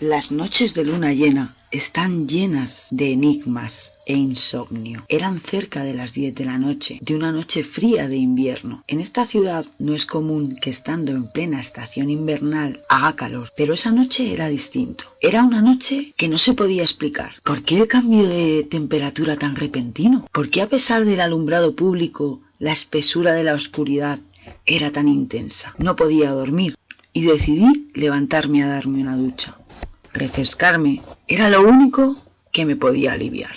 Las noches de luna llena están llenas de enigmas e insomnio. Eran cerca de las 10 de la noche, de una noche fría de invierno. En esta ciudad no es común que estando en plena estación invernal haga calor, pero esa noche era distinto. Era una noche que no se podía explicar. ¿Por qué el cambio de temperatura tan repentino? ¿Por qué a pesar del alumbrado público, la espesura de la oscuridad era tan intensa? No podía dormir y decidí levantarme a darme una ducha refrescarme era lo único que me podía aliviar.